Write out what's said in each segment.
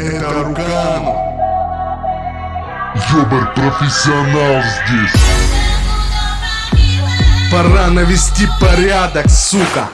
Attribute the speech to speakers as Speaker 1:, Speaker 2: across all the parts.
Speaker 1: Это Рукану.
Speaker 2: Ёбар профессионал здесь.
Speaker 1: Пора навести порядок, сука.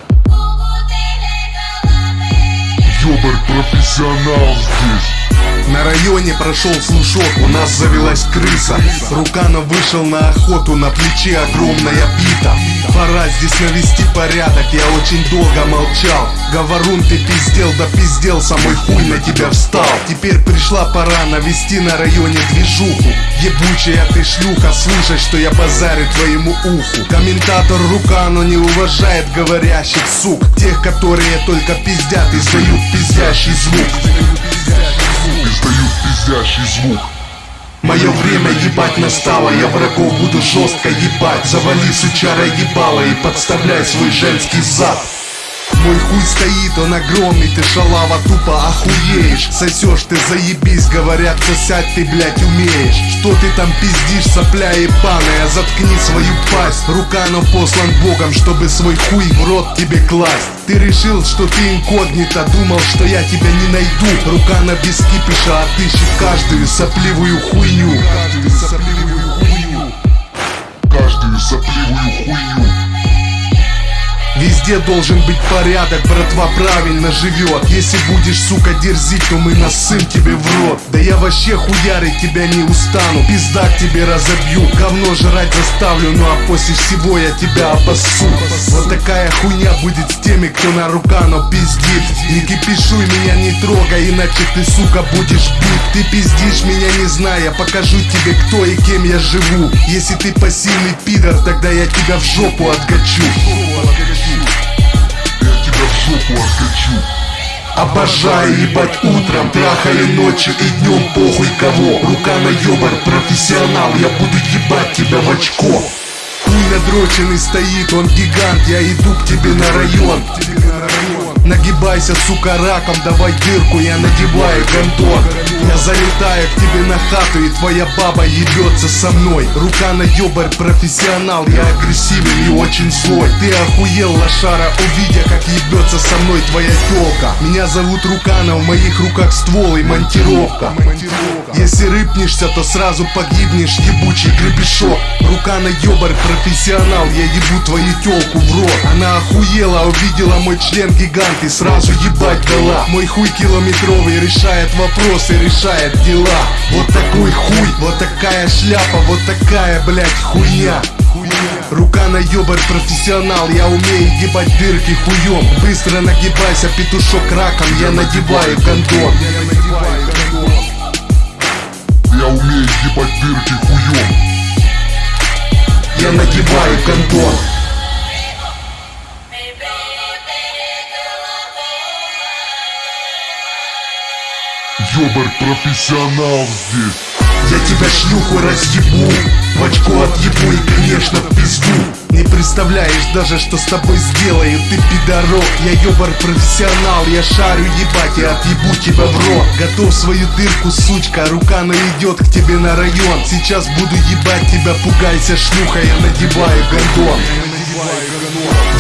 Speaker 2: Ёбар профессионал здесь.
Speaker 1: На районе прошел слушок, у нас завелась крыса. Руканов вышел на охоту, на плече огромная бита. Пора здесь навести порядок, я очень долго молчал. Говорун ты пиздел, да пиздел, самой хуй на тебя встал. Теперь пришла пора навести на районе движуху. Ебучая ты шлюха, слушай, что я базарю твоему уху. Комментатор Рукано не уважает говорящих сук. Тех, которые только пиздят и издают пиздящий звук
Speaker 2: пиздящий звук.
Speaker 1: Мое время ебать настало, я врагов буду жестко ебать. Завали сучара ебало и подставляй свой женский зад. Мой хуй стоит, он огромный, ты шалава тупо охуеешь. Сосешь ты заебись, говорят, сосать ты, блять, умеешь. Что ты там пиздишь, сопля ебаная, заткни свою пасть. Руканов послан богом, чтобы свой хуй в рот тебе класть Ты решил, что ты инкогнито, думал, что я тебя не найду. Рукана без кипиша отыщет каждую сопливую хуйню.
Speaker 2: Каждую сопливую
Speaker 1: Везде должен быть порядок, братва правильно живет. Если будешь, сука, дерзить, то мы насым тебе в рот. Да я вообще хуярить тебя не устану. Пизда к тебе разобью, говно жрать заставлю Ну а после всего я тебя обоссу. Вот такая хуйня будет с теми, кто на рукано пиздит. Не кипишуй меня, не трогай, иначе ты, сука, будешь бит. Ты пиздишь меня не зная, покажу тебе, кто и кем я живу. Если ты пассивный пидор, тогда я тебя в жопу откачу
Speaker 2: жопу откачу
Speaker 1: Обожаю ебать утром, трахали ночью и днем похуй кого. Рука на ёбар, профессионал, я буду ебать тебя в очко. Хуй надроченный стоит, он гигант, я иду к тебе на район Нагибайся, сука, раком, давай дырку, я надеваю гондон Я залетаю к тебе на хату, и твоя баба ебется со мной. Рука на ёбарь, профессионал, я агрессивен и очень злой. Ты охуел, лошара, увидя, как ебется со мной твоя тёлка. Меня зовут Рукана, в моих руках ствол и монтировка. Если рыпнешься, то сразу погибнешь, ебучий гребешок Рука на ёбарь, профессионал, я ебу твою тёлку в рот. Она охуела, увидела мой член гигант и сразу ебать дала. Мой хуй километровый решает вопросы, решает дела. Вот такой хуй, вот такая шляпа, вот такая, блять, хуйня. Рука на ёбарь профессионал, я умею ебать дырки хуем Быстро нагибайся, петушок раком, я надеваю кондон кондон
Speaker 2: Ёбарь профессионал здесь.
Speaker 1: Я тебя шлюху разъебу В очко отъебу и конечно пизду Не представляешь даже что с тобой сделаю. Ты пидорок, я ёбар профессионал. Я шарю ебать и отъебу тебя в рот. Готов свою дырку, сучка Рука наведет к тебе на район. Сейчас буду ебать тебя, пугайся шлюха Я надеваю гондон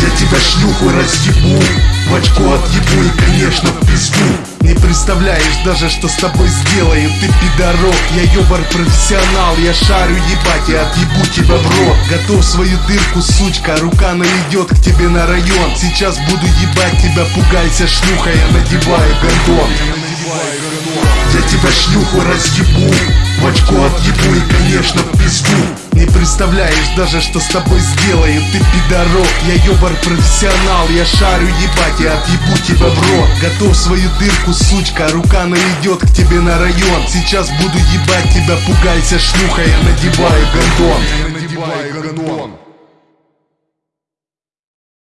Speaker 1: я тебя шлюху разъебу В очко отъебу и конечно в пизду представляешь даже что с тобой сделаю Ты пидорок, я ёбар профессионал. Я шарю ебать и отъебу тебя в рот. Готов свою дырку, сучка Рука наведет к тебе на район. Сейчас буду ебать тебя, пугайся шлюха Я надеваю гондон Тебя шлюху разъебу. В очко отъебу и конечно пизду. Не представляешь даже, что с тобой сделаю. Ты пидорок, я ёбар профессионал. Я шарю ебать и отъебу тебя в рот. Готов свою дырку, сучка Рука наведет к тебе на район. Сейчас буду ебать тебя, пугайся шлюха Я надеваю гондон
Speaker 2: Я надеваю гондон